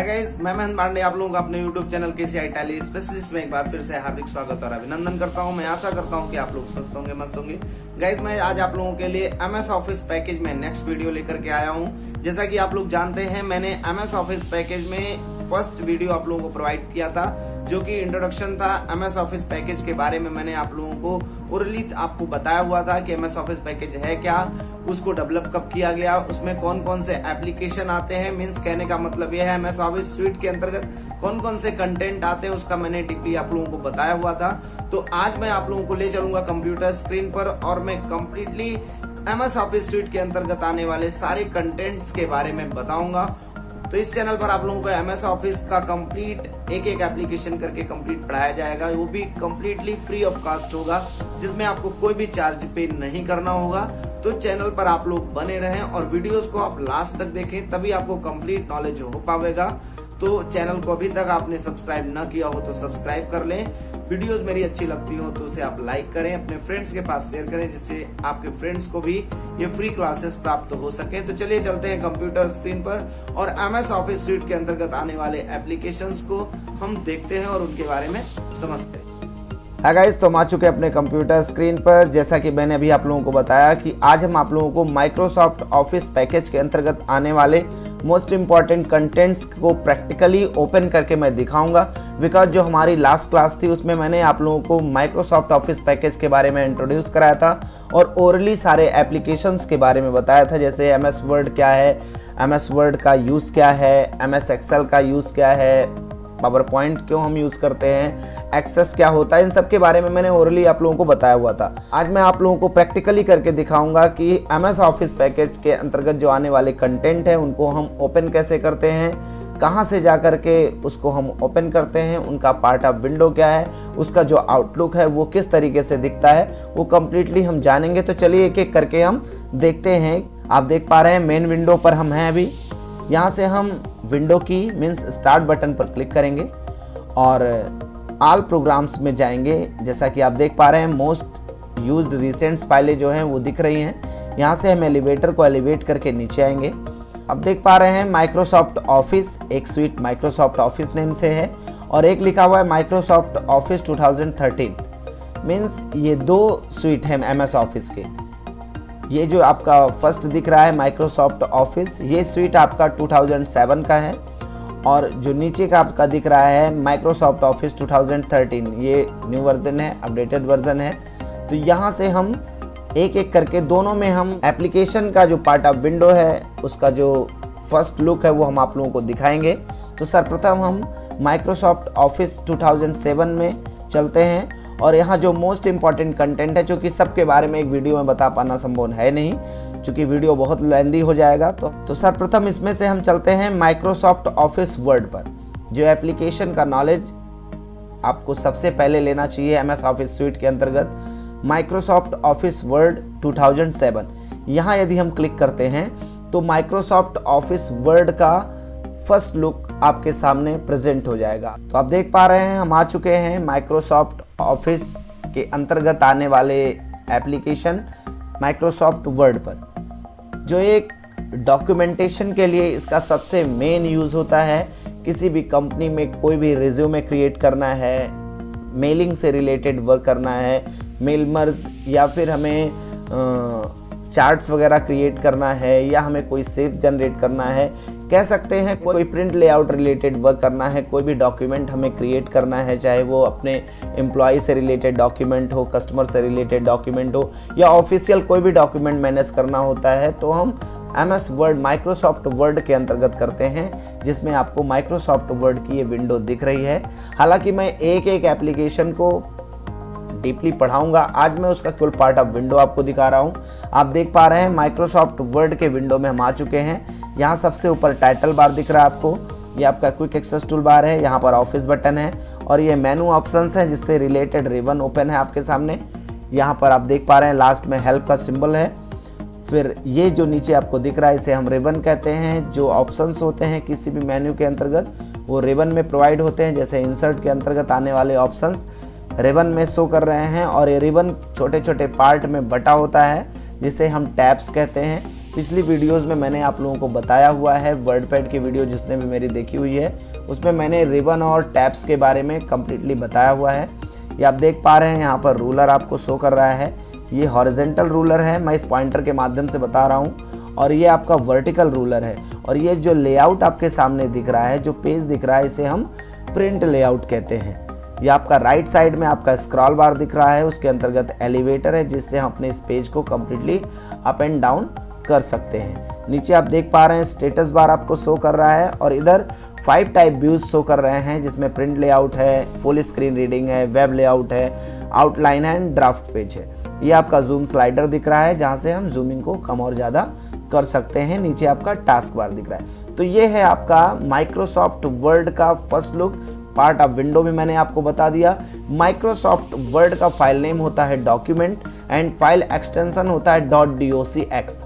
Hi guys मैं महेंद्र पांडे आप लोगों का अपने YouTube चैनल के सी आई स्पेशलिस्ट में एक बार फिर से हार्दिक स्वागत और अभिनंदन करता हूँ। मैं आशा करता हूँ कि आप लोग स्वस्थ होंगे, मस्त होंगे। गाइस मैं आज आप लोगों के लिए MS ऑफ़िस पैकेज में नेक्स्ट वीडियो लेकर के आया हूँ। जैसा कि आप लोग जानते हैं, मैंने MS ऑफ़िस पैकेज में फ़र्स्ट वीडियो आप लोगों को प्रोवाइड किया था, जो कि इंट्रोडक्शन था एमएस ऑफ़िस पैकेज के बारे में मैंने आप लोगों को उर्लित आपको बताया हुआ था कि एमएस ऑफ़िस पैकेज है क्या। उसको डेवलप कब किया गया, उसमें कौन कौन से एप्लीकेशन आते हैं? मीन्स कहने का मतलब यह है एमएस ऑफ़िस स्वीट के अंतर्गत कौन कौन से कंटेंट आते हैं, उसका मैंने डीपली आप लोगों को बताया हुआ था। तो आज मैं आप लोगों को ले चलूँगा कंप्यूटर स्क्रीन पर और मैं कम्प्लीटली एमएस ऑफ़िस स्वीट के अंतर्गत आने वाले सारे कंटेंट्स के बारे में बताऊँगा। तो इस चैनल पर आप लोगों को एमएस ऑफ़िस का कंप्लीट एक एक एप्लीकेशन करके कंप्लीट पढ़ाया जाएगा। वो भी कंप्लीटली फ्री ऑफ़ कास्ट होगा, जिसमें आपको कोई भी चार्ज पे नहीं करना होगा। तो चैनल पर आप लोग बने रहें और वीडियोस को आप लास्ट तक देखें, तभी आपको कंप्लीट नॉलेज हो पाएगा तो चैनल को अभी तक आपने सब्सक्राइब न किया हो तो सब्सक्राइब कर लें। वीडियोस मेरी अच्छी लगती हो तो उसे आप लाइक करें, अपने फ्रेंड्स के पास शेयर करें, जिससे आपके फ्रेंड्स को भी ये फ्री क्लासेस प्राप्त हो सके। तो चलिए चलते हैं कंप्यूटर स्क्रीन पर और एम एस ऑफ़िस स्वीट के अंतर्गत आने वाले एप्लीकेशन को हम देखते हैं और उनके बारे में समझते हैं। है गाइस तो हम आ चुके हैं अपने कंप्यूटर स्क्रीन पर। जैसा कि मैंने अभी आप लोगों को बताया कि आज हम आप लोगों को माइक्रोसॉफ्ट ऑफ़िस पैकेज के अंतर्गत आने वाले मोस्ट इंपॉर्टेंट कंटेंट्स को प्रैक्टिकली ओपन करके मैं दिखाऊँगा। बिकॉज़ जो हमारी लास्ट क्लास थी, उसमें मैंने आप लोगों को माइक्रोसॉफ्ट ऑफ़िस पैकेज के बारे में इंट्रोड्यूस कराया था और ओरली सारे एप्लीकेशंस के बारे में बताया था। जैसे एम एस वर्ड क्या है एम एस वर्ड का यूज़ क्या है एम एस का यूज़ क्या है पावर पॉइंट क्यों हम यूज़ करते हैं? एक्सेस क्या होता है? इन सब के बारे में मैंने ओरली आप लोगों को बताया हुआ था। आज मैं आप लोगों को प्रैक्टिकली करके दिखाऊँगा कि एम एस ऑफ़िस पैकेज के अंतर्गत जो आने वाले कंटेंट है, उनको हम ओपन कैसे करते हैं? कहाँ से जा कर के उसको हम ओपन करते हैं? उनका पार्ट ऑफ़ विंडो क्या है? उसका जो आउटलुक है, वो किस तरीके से दिखता है? वो कम्प्लीटली हम जानेंगे। तो चलिए एक एक करके हम देखते हैं। आप देख पा रहे हैं मेन विंडो पर हम हैं अभी। यहाँ से हम विंडो की मीन्स स्टार्ट बटन पर क्लिक करेंगे और आल प्रोग्राम्स में जाएँगे। जैसा कि आप देख पा रहे हैं मोस्ट यूज्ड रिसेंट्स फाइलें जो हैं वो दिख रही हैं। यहाँ से हम एलिवेटर को एलिवेट करके नीचे आएँगे। अब देख पा रहे हैं माइक्रोसॉफ्ट ऑफ़िस एक स्वीट माइक्रोसॉफ्ट ऑफ़िस नेम से है और एक लिखा हुआ है माइक्रोसॉफ्ट ऑफ़िस 2013 मीन्स ये दो स्वीट हैं एम एस ऑफ़िस के। ये जो आपका फ़र्स्ट दिख रहा है माइक्रोसॉफ्ट ऑफ़िस ये स्वीट आपका 2007 का है और जो नीचे का आपका दिख रहा है माइक्रोसॉफ्ट ऑफ़िस 2013 ये न्यू वर्जन है अपडेटेड वर्जन है। तो यहाँ से हम एक एक करके दोनों में हम एप्लीकेशन का जो पार्ट ऑफ़ विंडो है, उसका जो फ़र्स्ट लुक है, वो हम आप लोगों को दिखाएँगे। तो सर्वप्रथम हम माइक्रोसॉफ्ट ऑफ़िस 2007 में चलते हैं। और यहाँ जो मोस्ट इंपॉर्टेंट कंटेंट है, चूँकि सबके बारे में एक वीडियो में बता पाना संभव है नहीं, चूँकि वीडियो बहुत लेंदी हो जाएगा तो तो सर्वप्रथम इसमें से हम चलते हैं माइक्रोसॉफ्ट ऑफ़िस वर्ड पर, जो एप्लीकेशन का नॉलेज आपको सबसे पहले लेना चाहिए एम एस ऑफ़िस स्वीट के अंतर्गत माइक्रोसॉफ्ट ऑफ़िस वर्ड 2007 यहाँ यदि हम क्लिक करते हैं तो माइक्रोसॉफ्ट ऑफ़िस वर्ड का फ़र्स्ट लुक आपके सामने प्रेजेंट हो जाएगा। तो आप देख पा रहे हैं, हम आ चुके हैं माइक्रोसॉफ्ट ऑफ़िस के अंतर्गत आने वाले एप्लीकेशन माइक्रोसॉफ्ट वर्ड पर। जो एक डॉक्यूमेंटेशन के लिए इसका सबसे मेन यूज़ होता है, किसी भी कंपनी में कोई भी रिज्यूमे क्रिएट करना है, मेलिंग से रिलेटेड वर्क करना है मेलमर्स या फिर हमें चार्ट्स वगैरह क्रिएट करना है या हमें कोई सेफ़ जनरेट करना है कह सकते हैं, कोई प्रिंट लेआउट रिलेटेड वर्क करना है, कोई भी डॉक्यूमेंट हमें क्रिएट करना है, चाहे वो अपने एम्प्लॉय से रिलेटेड डॉक्यूमेंट हो कस्टमर से रिलेटेड डॉक्यूमेंट हो, या ऑफिशियल कोई भी डॉक्यूमेंट मैनेज करना होता है तो हम M S word Microsoft word के अंतर्गत करते हैं, जिसमें आपको माइक्रोसॉफ्ट वर्ड की ये विंडो दिख रही है। हालाँकि मैं एक एक एप्लीकेशन को डीपली पढ़ाऊँगा। आज मैं उसका कुल पार्ट ऑफ़ विंडो आपको दिखा रहा हूँ। आप देख पा रहे हैं माइक्रोसॉफ्ट वर्ड के विंडो में हम आ चुके हैं। यहाँ सबसे ऊपर टाइटल बार दिख रहा है आपको। ये आपका क्विक एक्सेस टूल बार है, यहाँ पर ऑफ़िस बटन है और ये मेनू ऑप्शंस हैं जिससे रिलेटेड रिबन ओपन है आपके सामने। यहाँ पर आप देख पा रहे हैं लास्ट में हेल्प का सिंबल है। फिर ये जो नीचे आपको दिख रहा है, इसे हम रिबन कहते हैं। जो ऑप्शंस होते हैं किसी भी मेन्यू के अंतर्गत, वो रिबन में प्रोवाइड होते हैं। जैसे इंसर्ट के अंतर्गत आने वाले ऑप्शंस रिबन में शो कर रहे हैं और ये रिबन छोटे छोटे पार्ट में बटा होता है, जिसे हम टैब्स कहते हैं। पिछली वीडियोस में मैंने आप लोगों को बताया हुआ है वर्ड पैड की वीडियो जिसने भी मेरी देखी हुई है। उसमें मैंने रिबन और टैप्स के बारे में कम्प्लीटली बताया हुआ है। ये आप देख पा रहे हैं, यहाँ पर रूलर आपको शो कर रहा है। ये हॉरिजेंटल रूलर है, मैं इस पॉइंटर के माध्यम से बता रहा हूँ। और ये आपका वर्टिकल रूलर है। और ये जो लेआउट आपके सामने दिख रहा है, जो पेज दिख रहा है, इसे हम प्रिंट लेआउट कहते हैं। ये आपका राइट साइड में आपका स्क्रॉल बार दिख रहा है, उसके अंतर्गत एलिवेटर है, जिससे हम अपने इस पेज को कम्प्लीटली अप एंड डाउन कर सकते हैं। नीचे आप देख पा रहे हैं स्टेटस बार आपको शो कर रहा है और इधर फाइव टाइप व्यूज़ शो कर रहे हैं, जिसमें प्रिंट लेआउट है फुल स्क्रीन रीडिंग है वेब लेआउट है आउटलाइन है एंड ड्राफ्ट पेज है। ये आपका जूम स्लाइडर दिख रहा है, जहाँ से हम जूमिंग को कम और ज़्यादा कर सकते हैं। नीचे आपका टास्क बार दिख रहा है। तो ये है आपका माइक्रोसॉफ्ट वर्ड का first look part of window में मैंने आपको बता दिया। माइक्रोसॉफ्ट वर्ड का फ़ाइल नेम होता है डॉक्यूमेंट एंड फ़ाइल एक्सटेंशन होता है dot D O C X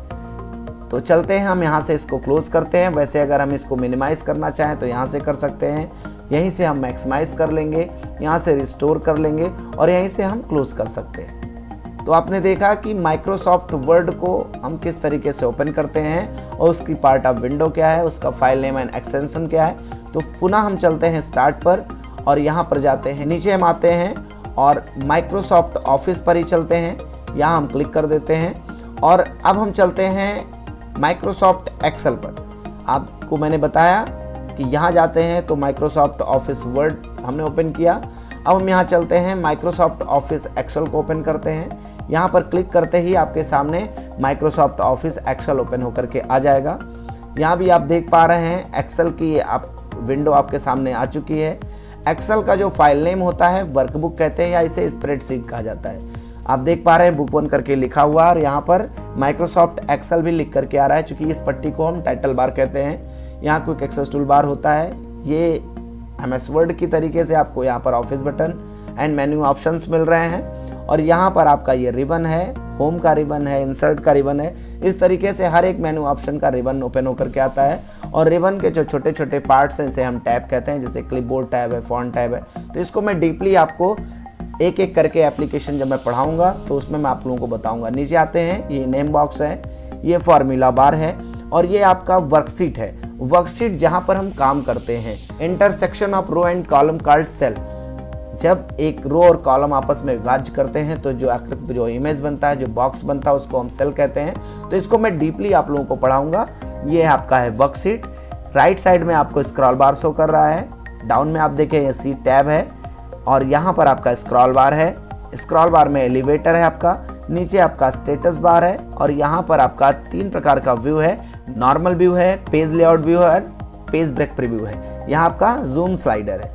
तो चलते हैं, हम यहाँ से इसको क्लोज करते हैं। वैसे अगर हम इसको मिनिमाइज करना चाहें तो यहाँ से कर सकते हैं। यहीं से हम मैक्सिमाइज कर लेंगे, यहाँ से रिस्टोर कर लेंगे और यहीं से हम क्लोज कर सकते हैं। तो आपने देखा कि माइक्रोसॉफ्ट वर्ड को हम किस तरीके से ओपन करते हैं और उसकी पार्ट ऑफ़ विंडो क्या है, उसका फ़ाइल नेम एंड एक्सटेंशन क्या है। तो पुनः हम चलते हैं स्टार्ट पर और यहाँ पर जाते हैं, नीचे हम आते हैं और माइक्रोसॉफ्ट ऑफ़िस पर ही चलते हैं। यहाँ हम क्लिक कर देते हैं और अब हम चलते हैं माइक्रोसॉफ्ट एक्सेल पर। आपको मैंने बताया कि यहाँ जाते हैं तो माइक्रोसॉफ्ट ऑफ़िस वर्ड हमने ओपन किया। अब हम यहाँ चलते हैं माइक्रोसॉफ्ट ऑफ़िस एक्सेल को ओपन करते हैं। यहाँ पर क्लिक करते ही आपके सामने माइक्रोसॉफ्ट ऑफ़िस एक्सेल ओपन होकर के आ जाएगा। यहाँ भी आप देख पा रहे हैं एक्सेल की आप विंडो आपके सामने आ चुकी है। एक्सेल का जो फ़ाइल नेम होता है वर्कबुक कहते हैं या इसे स्प्रेडशीट कहा जाता है। आप देख पा रहे हैं बुक वन करके लिखा हुआ और यहाँ पर माइक्रोसॉफ्ट एक्सेल भी लिख करके आ रहा है, चूँकि इस पट्टी को हम टाइटल बार कहते हैं। यहाँ क्विक एक्सेस टूल बार होता है। ये एम एस वर्ड की तरीके से आपको यहाँ पर office button and menu options मिल रहे हैं। और यहाँ पर आपका ये रिबन है होम का रिबन है इंसर्ट का रिबन है। इस तरीके से हर एक मेन्यू ऑप्शन का रिबन ओपन होकर के आता है। और रिबन के जो छोटे छोटे पार्ट्स हैं, इसे हम टैब कहते हैं, जैसे क्लिपबोर्ड टैब है फॉन्ट टैब है। तो इसको मैं डीपली आपको एक एक करके एप्लीकेशन जब मैं पढ़ाऊँगा तो उसमें मैं आप लोगों को बताऊँगा। नीचे आते हैं, ये नेम बॉक्स है, ये फॉर्मूला बार है, और ये आपका वर्कशीट है। वर्कशीट जहाँ पर हम काम करते हैं। Intersection of row and column card cell जब एक रो और कॉलम आपस में विभाज्य करते हैं तो जो आकृति, जो इमेज बनता है, जो बॉक्स बनता है, उसको हम सेल कहते हैं। तो इसको मैं डीपली आप लोगों को पढ़ाऊँगा। ये आपका है वर्कशीट राइट साइड में आपको स्क्रॉल बार शो कर रहा है। डाउन में आप देखें, ये सी टैब है। और यहाँ पर आपका स्क्रॉल बार है। स्क्रॉल बार में एलिवेटर है आपका, नीचे आपका स्टेटस बार है और यहाँ पर आपका तीन प्रकार का व्यू है। नॉर्मल व्यू है पेज लेआउट व्यू है पेज ब्रेक प्रीव्यू है। यहाँ आपका जूम स्लाइडर है।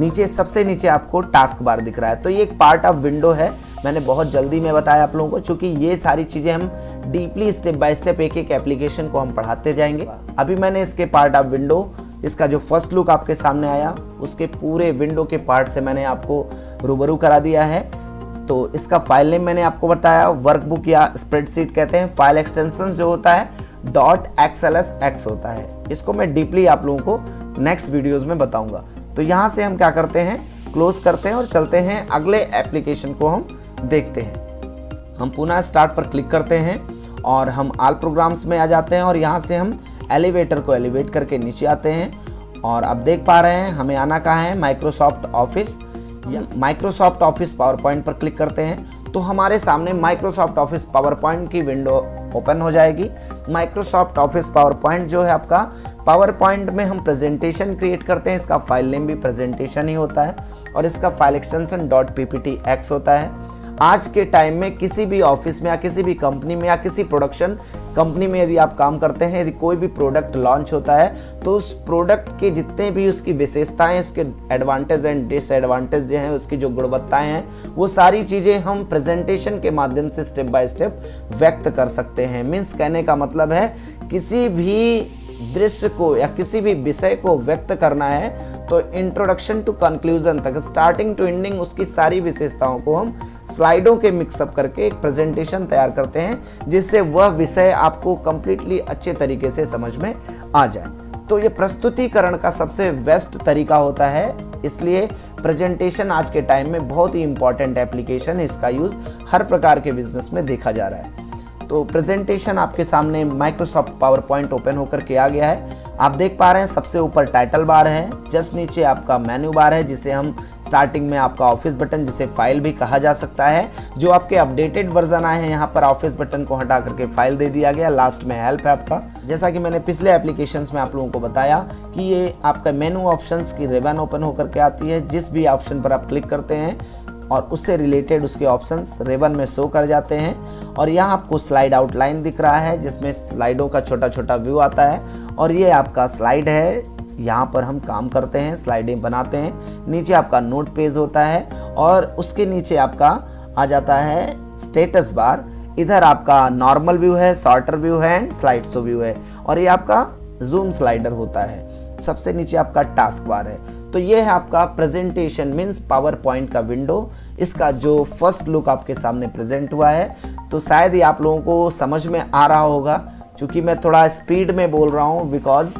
नीचे, सबसे नीचे आपको टास्क बार दिख रहा है। तो ये एक पार्ट ऑफ़ विंडो है। मैंने बहुत जल्दी में बताया आप लोगों को क्योंकि ये सारी चीज़ें हम डीपली स्टेप बाय स्टेप एक एक एप्लीकेशन को हम पढ़ाते जाएँगे। अभी मैंने इसके पार्ट ऑफ़ विंडो इसका जो फ़र्स्ट लुक आपके सामने आया, उसके पूरे विंडो के पार्ट से मैंने आपको रूबरू करा दिया है। तो इसका फ़ाइल नेम मैंने आपको बताया वर्कबुक या स्प्रेडशीट कहते हैं। फ़ाइल एक्सटेंशन जो होता है dot X L S X होता है। इसको मैं डीपली आप लोगों को नेक्स्ट वीडियोज़ में बताऊँगा। तो यहाँ से हम क्या करते हैं? क्लोज करते हैं और चलते हैं। अगले एप्लीकेशन को हम देखते हैं। हम पुनः स्टार्ट पर क्लिक करते हैं और हम आल प्रोग्राम्स में आ जाते हैं और यहाँ से हम एलिवेटर को एलिवेट करके नीचे आते हैं। और अब देख पा रहे हैं, हमें आना कहाँ है? माइक्रोसॉफ्ट ऑफ़िस या माइक्रोसॉफ्ट ऑफ़िस पावर पॉइंट पर क्लिक करते हैं। तो हमारे सामने माइक्रोसॉफ्ट ऑफ़िस पावर पॉइंट की विंडो ओपन हो जाएगी। माइक्रोसॉफ्ट ऑफ़िस पावर पॉइंट जो है आपका पावर पॉइंट में हम प्रेजेंटेशन क्रिएट करते हैं। इसका फ़ाइल नेम भी प्रेजेंटेशन ही होता है और इसका फ़ाइल एक्सटेंशन डॉट एक्स होता है। आज के टाइम में किसी भी ऑफ़िस में या किसी भी कंपनी में या किसी प्रोडक्शन कंपनी में यदि आप काम करते हैं, यदि कोई भी प्रोडक्ट लॉन्च होता है तो उस प्रोडक्ट के जितने भी उसकी विशेषताएँ, उसके एडवांटेज एंड डिसएडवांटेज हैं, उसकी जो गुणवत्ताएँ हैं, वो सारी चीज़ें हम प्रेजेंटेशन के माध्यम से स्टेप बाय स्टेप व्यक्त कर सकते हैं। मीन्स कहने का मतलब है, किसी भी दृश्य को या किसी भी विषय को व्यक्त करना है तो इंट्रोडक्शन टू कंक्लूजन तक स्टार्टिंग टू एंडिंग उसकी सारी विशेषताओं को हम स्लाइडों के मिक्सअप करके एक प्रेजेंटेशन तैयार करते हैं, जिससे वह विषय आपको कंप्लीटली अच्छे तरीके से समझ में आ जाए। तो ये प्रस्तुतिकरण का सबसे बेस्ट तरीका होता है। इसलिए प्रेजेंटेशन आज के टाइम में बहुत ही इंपॉर्टेंट एप्लीकेशन है, इसका यूज़ हर प्रकार के बिज़नेस में देखा जा रहा है। तो प्रेजेंटेशन आपके सामने माइक्रोसॉफ्ट पावर पॉइंट ओपन होकर के आ गया है। आप देख पा रहे हैं, सबसे ऊपर टाइटल बार है जस्ट नीचे आपका मेन्यू बार है, जिसे हम स्टार्टिंग में आपका ऑफ़िस बटन जिसे फ़ाइल भी कहा जा सकता है। जो आपके अपडेटेड वर्जन आए हैं, यहाँ पर ऑफ़िस बटन को हटा करके फ़ाइल दे दिया गया लास्ट में हेल्प है आपका। जैसा कि मैंने पिछले एप्लीकेशंस में आप लोगों को बताया कि ये आपका मेनू ऑप्शंस की रेवन ओपन होकर के आती है, जिस भी ऑप्शन पर आप क्लिक करते हैं और उससे रिलेटेड उसके ऑप्शंस रेबन में शो कर जाते हैं। और यहाँ आपको स्लाइड आउटलाइन दिख रहा है, जिसमें स्लाइडों का छोटा छोटा व्यू आता है। और ये आपका स्लाइड है। यहाँ पर हम काम करते हैं स्लाइडें बनाते हैं। नीचे आपका नोट पेज होता है और उसके नीचे आपका आ जाता है स्टेटस बार इधर आपका नॉर्मल व्यू है शॉर्टर व्यू है एंड स्लाइड शो व्यू है। और ये आपका जूम स्लाइडर होता है। सबसे नीचे आपका टास्क बार है। तो ये है आपका प्रेजेंटेशन मीन्स पावर पॉइंट का विंडो इसका जो फ़र्स्ट लुक आपके सामने प्रेजेंट हुआ है तो शायद ये आप लोगों को समझ में आ रहा होगा, क्योंकि मैं थोड़ा स्पीड में बोल रहा हूँ बिकॉज़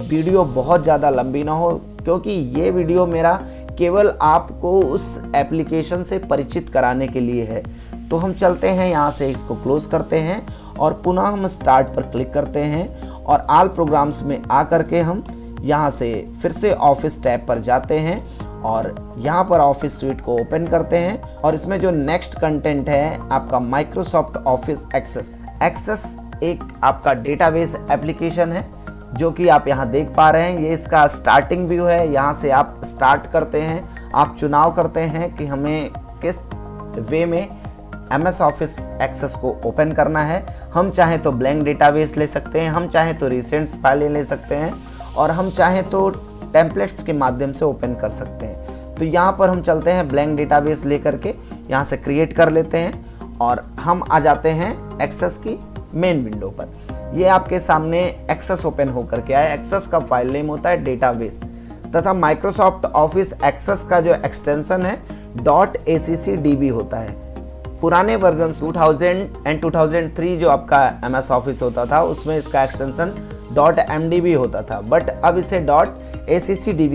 वीडियो बहुत ज़्यादा लंबी ना हो, क्योंकि ये वीडियो मेरा केवल आपको उस एप्लीकेशन से परिचित कराने के लिए है। तो हम चलते हैं, यहाँ से इसको क्लोज करते हैं और पुनः हम स्टार्ट पर क्लिक करते हैं और आल प्रोग्राम्स में आ करके हम यहाँ से फिर से ऑफ़िस टैब पर जाते हैं और यहाँ पर ऑफ़िस स्वीट को ओपन करते हैं और इसमें जो नेक्स्ट कंटेंट है आपका माइक्रोसॉफ्ट ऑफ़िस एक्सेस एक्सेस एक आपका डेटाबेस एप्लीकेशन है, जो कि आप यहाँ देख पा रहे हैं। ये इसका स्टार्टिंग व्यू है। यहाँ से आप स्टार्ट करते हैं। आप चुनाव करते हैं कि हमें किस वे में एम एस ऑफ़िस एक्सेस को ओपन करना है। हम चाहें तो ब्लैंक डेटाबेस ले सकते हैं। हम चाहें तो रिसेंट्स फाइलें ले सकते हैं। और हम चाहें तो टेम्पलेट्स के माध्यम से ओपन कर सकते हैं। तो यहाँ पर हम चलते हैं ब्लैंक डेटाबेस लेकर के, यहाँ से क्रिएट कर लेते हैं और हम आ जाते हैं एक्सेस की मेन विंडो पर। ये आपके सामने एक्सेस ओपन होकर के आया एक्सेस का फ़ाइल नेम होता है डेटाबेस तथा माइक्रोसॉफ्ट ऑफ़िस एक्सेस का जो एक्सटेंशन है डॉट ए होता है। पुराने वर्जन 2000 एंड 2003 जो आपका एम एस ऑफ़िस होता था, उसमें इसका एक्सटेंशन डॉट एमडीबी होता था। बट अब इसे डॉट ए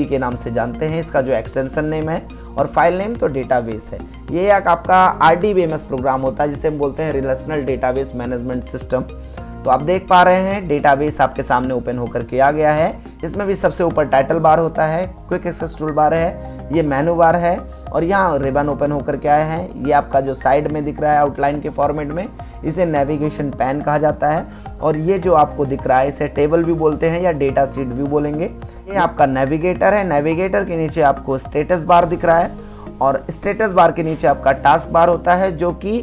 के नाम से जानते हैं। इसका जो एक्सटेंशन नेम है और फ़ाइल नेम तो डेटाबेस है। ये एक आपका आर प्रोग्राम होता है, जिसे हम बोलते हैं रिलेशनल डेटाबेस मैनेजमेंट सिस्टम तो आप देख पा रहे हैं डेटाबेस आपके सामने ओपन होकर के आ गया है। इसमें भी सबसे ऊपर टाइटल बार होता है क्विक एक्सेस टूल बार है, ये मेनू बार है और यहाँ रिबन ओपन होकर के आया है। ये आपका जो साइड में दिख रहा है आउटलाइन के फॉर्मेट में, इसे नेविगेशन पैन कहा जाता है। और ये जो आपको दिख रहा है, इसे टेबल भी बोलते हैं या डेटा सीट भी बोलेंगे। ये आपका नेविगेटर है। नेविगेटर के नीचे आपको स्टेटस बार दिख रहा है और स्टेटस बार के नीचे आपका टास्क बार होता है, जो कि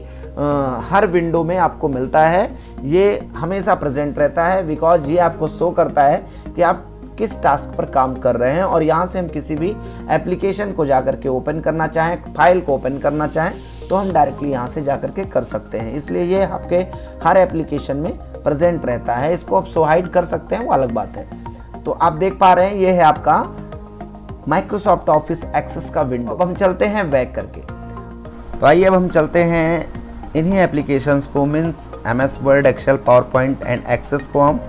हर विंडो में आपको मिलता है। ये हमेशा प्रेजेंट रहता है बिकॉज़ ये आपको शो करता है कि आप किस टास्क पर काम कर रहे हैं और यहाँ से हम किसी भी एप्लीकेशन को जाकर के ओपन करना चाहें फ़ाइल को ओपन करना चाहें तो हम डायरेक्टली यहाँ से जाकर के कर सकते हैं। इसलिए ये आपके हर एप्लीकेशन में प्रेजेंट रहता है, इसको आप सोहाइड कर सकते हैं, वो अलग बात है। तो आप देख पा रहे हैं, ये है आपका माइक्रोसॉफ्ट ऑफ़िस एक्सेस का विंडो अब हम चलते हैं बैक करके। तो आइए अब हम चलते हैं इन्हीं एप्लीकेशंस को means M S word Excel PowerPoint and access को हम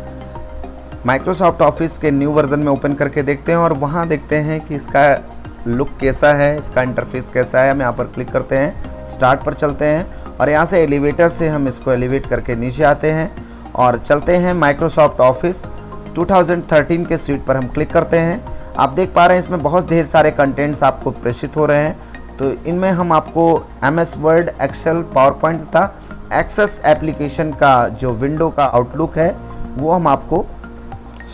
माइक्रोसॉफ्ट ऑफ़िस के न्यू वर्जन में ओपन करके देखते हैं और वहाँ देखते हैं कि इसका लुक कैसा है, इसका इंटरफेस कैसा है। हम यहाँ पर क्लिक करते हैं स्टार्ट पर चलते हैं और यहाँ से एलिवेटर से हम इसको एलिवेट करके नीचे आते हैं। और चलते हैं माइक्रोसॉफ्ट ऑफ़िस 2013 के स्वीट पर हम क्लिक करते हैं। आप देख पा रहे हैं इसमें बहुत ढेर सारे कंटेंट्स आपको प्रेषित हो रहे हैं। तो इनमें हम आपको M S word Excel PowerPoint तथा एक्सेस एप्लीकेशन का जो विंडो का आउटलुक है, वो हम आपको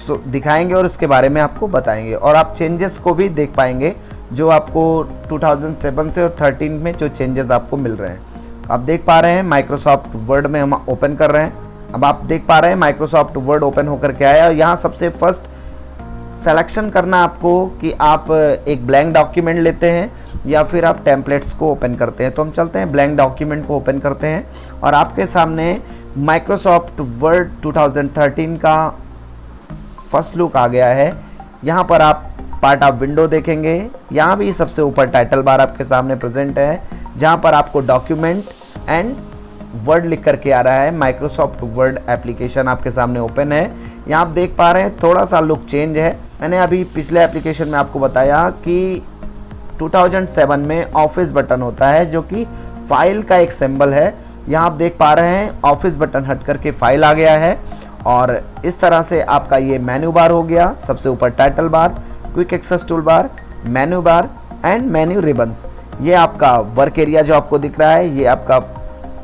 दिखाएँगे और उसके बारे में आपको बताएँगे। और आप चेंजेस को भी देख पाएँगे, जो आपको 2007 से और 13 में जो चेंजेस आपको मिल रहे हैं। आप देख पा रहे हैं माइक्रोसॉफ्ट वर्ड में हम ओपन कर रहे हैं। अब आप देख पा रहे हैं माइक्रोसॉफ्ट वर्ड ओपन होकर के आया और यहाँ सबसे फ़र्स्ट सेलेक्शन करना आपको कि आप एक ब्लैंक डॉक्यूमेंट लेते हैं या फिर आप टेम्पलेट्स को ओपन करते हैं। तो हम चलते हैं ब्लैंक डॉक्यूमेंट को ओपन करते हैं और आपके सामने माइक्रोसॉफ्ट वर्ड 2013 का फ़र्स्ट लुक आ गया है। यहाँ पर आप पार्ट ऑफ़ विंडो देखेंगे। यहाँ भी सबसे ऊपर टाइटल बार आपके सामने प्रेजेंट है, जहाँ पर आपको डॉक्यूमेंट एंड वर्ड लिख करके आ रहा है। माइक्रोसॉफ्ट वर्ड एप्लीकेशन आपके सामने ओपन है। यहाँ आप देख पा रहे हैं, थोड़ा सा लुक चेंज है। मैंने अभी पिछले एप्लीकेशन में आपको बताया कि 2007 में ऑफ़िस बटन होता है, जो कि फ़ाइल का एक सिंबल है। यहाँ आप देख पा रहे हैं ऑफ़िस बटन हट करके फ़ाइल आ गया है। और इस तरह से आपका ये मेन्यू बार हो गया। सबसे ऊपर title bar quick access tool bar menu bar and menu ribbons ये आपका वर्क एरिया जो आपको दिख रहा है, ये आपका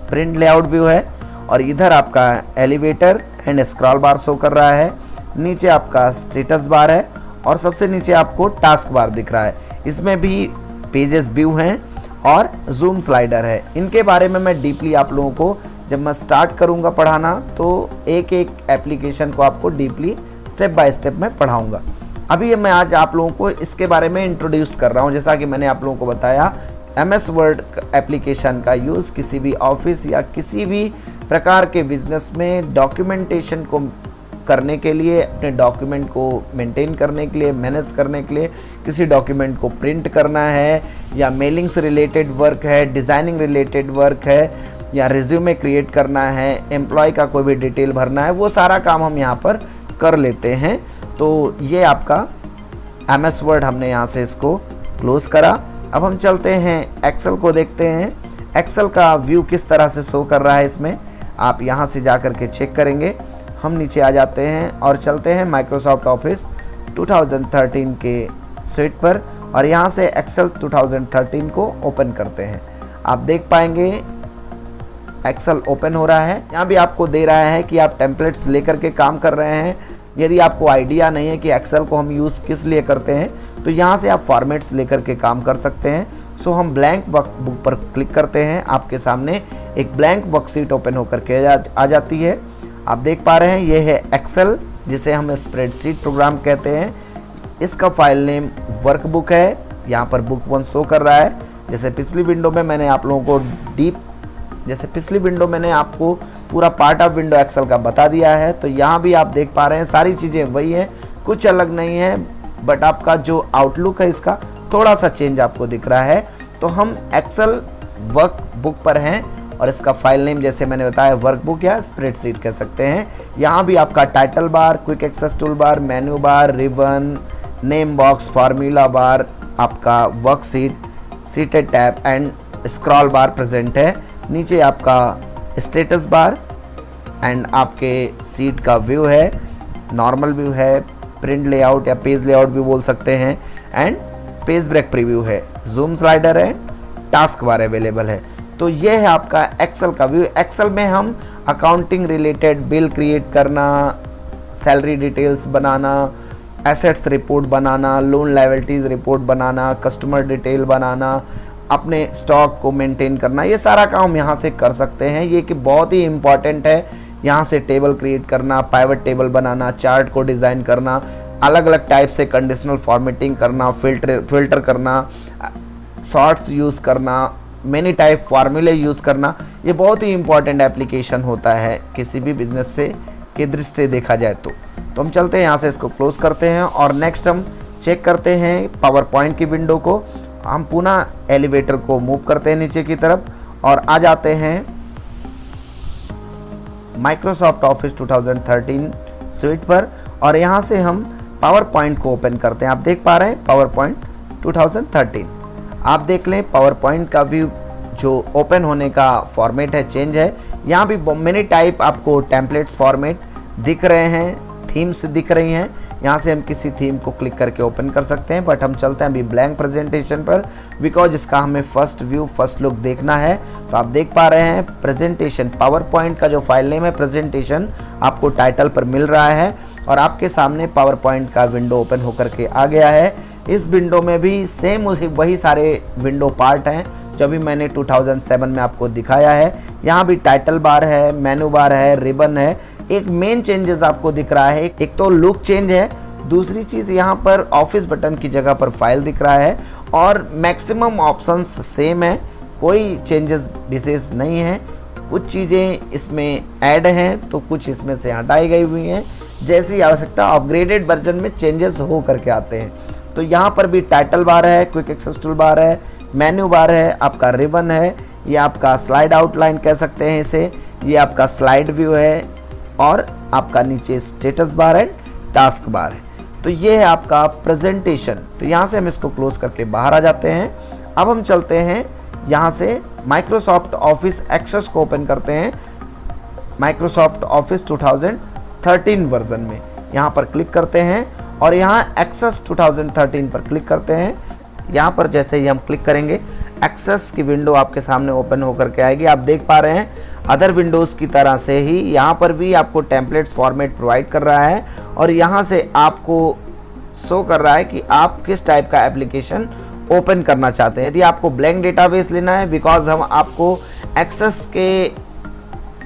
प्रिंट लेआउट व्यू है और इधर आपका elevator and scroll bar show कर रहा है, नीचे आपका स्टेटस बार है और सबसे नीचे आपको टास्क बार दिख रहा है। इसमें भी पेजेस व्यू हैं और जूम स्लाइडर है। इनके बारे में मैं डीपली आप लोगों को जब मैं स्टार्ट करूँगा पढ़ाना तो एक एक एप्लीकेशन को आपको डीपली स्टेप बाय स्टेप में पढ़ाऊँगा। अभी मैं आज आप लोगों को इसके बारे में इंट्रोड्यूस कर रहा हूँ। जैसा कि मैंने आप लोगों को बताया एम एस वर्ड एप्लीकेशन का यूज़ किसी भी ऑफ़िस या किसी भी प्रकार के बिज़नेस में डॉक्यूमेंटेशन को करने के लिए, अपने डॉक्यूमेंट को मेंटेन करने के लिए मैनेज करने के लिए किसी डॉक्यूमेंट को प्रिंट करना है, या मेलिंग से रिलेटेड वर्क है डिज़ाइनिंग रिलेटेड वर्क है, या रिज्यूमे क्रिएट करना है एम्प्लॉय का कोई भी डिटेल भरना है, वो सारा काम हम यहाँ पर कर लेते हैं। तो ये आपका एम एस वर्ड हमने यहाँ से इसको क्लोज करा। अब हम चलते हैं एक्सेल को देखते हैं। एक्सेल का व्यू किस तरह से शो कर रहा है इसमें? आप यहाँ से जा कर के चेक करेंगे। हम नीचे आ जाते हैं और चलते हैं माइक्रोसॉफ्ट ऑफ़िस 2013 के स्वीट पर और यहाँ से एक्सेल 2013 को ओपन करते हैं। आप देख पाएँगे एक्सेल ओपन हो रहा है। यहाँ भी आपको दे रहा है कि आप टेम्पलेट्स लेकर के काम कर रहे हैं। यदि आपको आइडिया नहीं है कि एक्सेल को हम यूज़ किस लिए करते हैं तो यहाँ से आप फॉर्मेट्स लेकर के काम कर सकते हैं। सो हम ब्लैंक बुक पर क्लिक करते हैं। आपके सामने एक ब्लैंक वर्कशीट ओपन होकर के आ जाती है। आप देख पा रहे हैं, ये है एक्सेल जिसे हम स्प्रेडशीट प्रोग्राम कहते हैं। इसका फ़ाइल नेम वर्कबुक है। यहाँ पर बुक वन शो कर रहा है। जैसे पिछली विंडो में मैंने आप लोगों को डीप जैसे पिछली विंडो मैंने आपको पूरा पार्ट ऑफ़ विंडो एक्सेल का बता दिया है। तो यहाँ भी आप देख पा रहे हैं, सारी चीज़ें वही हैं, कुछ अलग नहीं है बट आपका जो आउटलुक है इसका थोड़ा सा चेंज आपको दिख रहा है। तो हम एक्सेल वर्क बुक पर हैं और इसका फ़ाइल नेम जैसे मैंने बताया वर्कबुक या स्प्रेडशीट कह सकते हैं। यहाँ भी आपका title bar quick access tool bar menu bar ribbon name box formula bar आपका worksheet seated tab and scroll bar present है। नीचे आपका स्टेटस बार एंड आपके सीट का व्यू है नॉर्मल व्यू है प्रिंट लेआउट या पेज लेआउट भी बोल सकते हैं एंड पेज ब्रेक प्रीव्यू है। जूम स्लाइडर है टास्क बार अवेलेबल है। तो ये है आपका एक्सेल का व्यू एक्सेल में हम अकाउंटिंग रिलेटेड बिल क्रिएट करना सैलरी डिटेल्स बनाना एसेट्स रिपोर्ट बनाना लोन लाइबिलिटीज रिपोर्ट बनाना कस्टमर डिटेल बनाना अपने स्टॉक को मेंटेन करना, ये सारा काम यहाँ से कर सकते हैं। ये कि बहुत ही इंपॉर्टेंट है, यहाँ से टेबल क्रिएट करना प्राइवेट टेबल बनाना चार्ट को डिज़ाइन करना अलग अलग टाइप से कंडीशनल फॉर्मेटिंग करना फ़िल्टर फ़िल्टर करना शॉर्ट्स यूज़ करना मेनी टाइप फार्मूले यूज़ करना, ये बहुत ही इंपॉर्टेंट एप्लीकेशन होता है किसी भी बिज़नेस से, के दृष्टि से देखा जाए तो। तो हम चलते हैं, यहाँ से इसको क्लोज करते हैं और नेक्स्ट हम चेक करते हैं पावर पॉइंट की विंडो को। हम पुनः एलिवेटर को मूव करते हैं नीचे की तरफ़ और आ जाते हैं माइक्रोसॉफ्ट ऑफ़िस 2013 स्वीट पर और यहाँ से हम पावर पॉइंट को ओपन करते हैं। आप देख पा रहे हैं पावर पॉइंट 2013 आप देख लें पावर पॉइंट का व्यू जो ओपन होने का फॉर्मेट है चेंज है। यहाँ भी मेनी टाइप आपको टेम्पलेट्स फॉर्मेट दिख रहे हैं थीम्स दिख रही हैं। यहाँ से हम किसी थीम को क्लिक करके ओपन कर सकते हैं बट हम चलते हैं अभी ब्लैंक प्रेजेंटेशन पर बिकॉज़ इसका हमें फ़र्स्ट व्यू फ़र्स्ट लुक देखना है। तो आप देख पा रहे हैं प्रेजेंटेशन पावर पॉइंट का जो फ़ाइल नेम है प्रेजेंटेशन आपको टाइटल पर मिल रहा है, और आपके सामने पावर पॉइंट का विंडो ओपन होकर के आ गया है। इस विंडो में भी सेम उसी, वही सारे विंडो पार्ट हैं, जो भी मैंने 2007 में आपको दिखाया है। यहाँ भी टाइटल बार है मेनू बार है रिबन है एक मेन चेंजेस आपको दिख रहा है। एक तो लुक चेंज है। दूसरी चीज़ यहाँ पर ऑफ़िस बटन की जगह पर फ़ाइल दिख रहा है और मैक्सिमम ऑप्शंस सेम है। कोई चेंजेस विशेष नहीं है। कुछ चीज़ें इसमें ऐड हैं तो कुछ इसमें से हटाई गई हुई हैं। जैसी आवश्यकता अपग्रेडेड वर्जन में चेंजेस हो करके आते हैं। तो यहाँ पर भी टाइटल बार है क्विक एक्सेस टूल बार है मेन्यू बार है, आपका रिबन है, ये आपका स्लाइड आउटलाइन कह सकते हैं इसे, ये आपका स्लाइड व्यू है और आपका नीचे स्टेटस बार है टास्क बार है। तो ये है आपका प्रेजेंटेशन तो यहाँ से हम इसको क्लोज करके बाहर आ जाते हैं। अब हम चलते हैं यहाँ से माइक्रोसॉफ्ट ऑफ़िस एक्सेस को ओपन करते हैं। माइक्रोसॉफ्ट ऑफ़िस 2013 वर्जन में। यहाँ पर क्लिक करते हैं और यहाँ एक्सेस 2013 पर क्लिक करते हैं। यहाँ पर जैसे ही हम क्लिक करेंगे एक्सेस की विंडो आपके सामने ओपन होकर के आएगी। आप देख पा रहे हैं अदर विंडोज़ की तरह से ही यहाँ पर भी आपको टेम्पलेट्स फॉर्मेट प्रोवाइड कर रहा है और यहाँ से आपको शो कर रहा है कि आप किस टाइप का एप्लीकेशन ओपन करना चाहते हैं। यदि आपको ब्लैंक डेटाबेस लेना है बिकॉज़ हम आपको एक्सेस के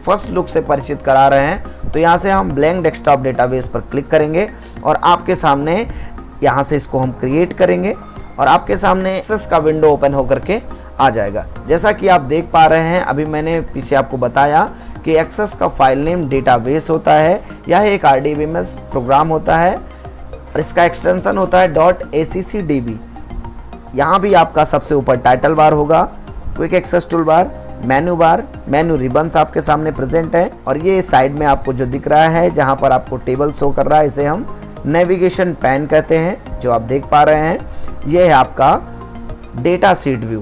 फ़र्स्ट लुक से परिचित करा रहे हैं तो यहाँ से हम ब्लैंक डेस्कटॉप डेटाबेस पर क्लिक करेंगे और आपके सामने यहाँ से इसको हम क्रिएट करेंगे और आपके सामने एक्सेस का विंडो ओपन होकर के आ जाएगा। जैसा कि आप देख पा रहे हैं, अभी मैंने पीछे आपको बताया कि एक्सेस का फ़ाइल नेम डेटाबेस होता है यह एक आरडीबीएमएस प्रोग्राम होता है, और इसका एक्सटेंशन होता है dot A C C D B यहाँ भी आपका सबसे ऊपर टाइटल बार होगा quick access tool bar menu bar menu ribbons आपके सामने प्रेजेंट है, और ये साइड में आपको जो दिख रहा है, जहाँ पर आपको टेबल शो कर रहा है, इसे हम नेविगेशन पैन कहते हैं, जो आप देख पा रहे हैं, ये है आपका डेटा सीट व्यू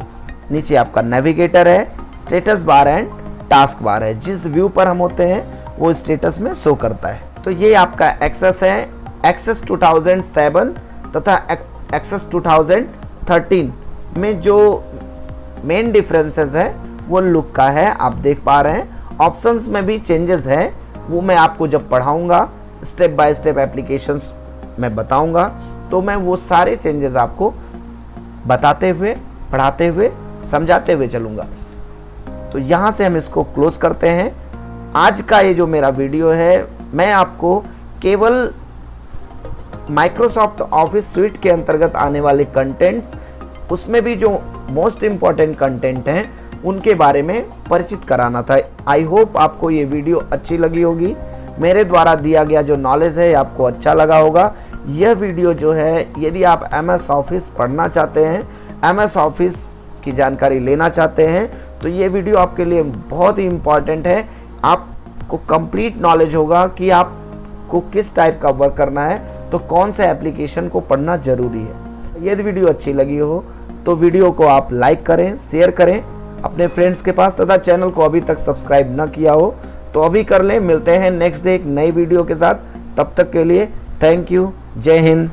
नीचे आपका नेविगेटर है status bar and task bar है। जिस व्यू पर हम होते हैं, वो स्टेटस में शो करता है। तो ये आपका एक्सेस है एक्सेस 2007 तथा एक्सेस 2013 में जो मेन डिफरेंसेस है, वो लुक का है, आप देख पा रहे हैं। ऑप्शंस में भी चेंजेस है, वो मैं आपको जब पढ़ाऊँगा स्टेप बाय स्टेप एप्लीकेशंस मैं बताऊँगा तो मैं वो सारे चेंजेस आपको बताते हुए, पढ़ाते हुए समझाते हुए चलूँगा। तो यहाँ से हम इसको क्लोज करते हैं। आज का ये जो मेरा वीडियो है, मैं आपको केवल माइक्रोसॉफ्ट ऑफ़िस स्वीट के अंतर्गत आने वाले कंटेंट्स उसमें भी जो मोस्ट इंपॉर्टेंट कंटेंट हैं, उनके बारे में परिचित कराना था। आई होप आपको ये वीडियो अच्छी लगी होगी। मेरे द्वारा दिया गया जो नॉलेज है आपको अच्छा लगा होगा। यह वीडियो जो है, यदि आप एम एस ऑफ़िस पढ़ना चाहते हैं एम एस ऑफ़िस की जानकारी लेना चाहते हैं तो ये वीडियो आपके लिए बहुत ही इंपॉर्टेंट है। आपको कंप्लीट नॉलेज होगा कि आपको किस टाइप का वर्क करना है तो कौन से एप्लीकेशन को पढ़ना ज़रूरी है। यदि वीडियो अच्छी लगी हो तो वीडियो को आप लाइक करें शेयर करें, अपने फ्रेंड्स के पास तथा चैनल को अभी तक सब्सक्राइब न किया हो तो अभी कर लें। मिलते हैं नेक्स्ट डे एक नई वीडियो के साथ। तब तक के लिए थैंक यू जय हिंद।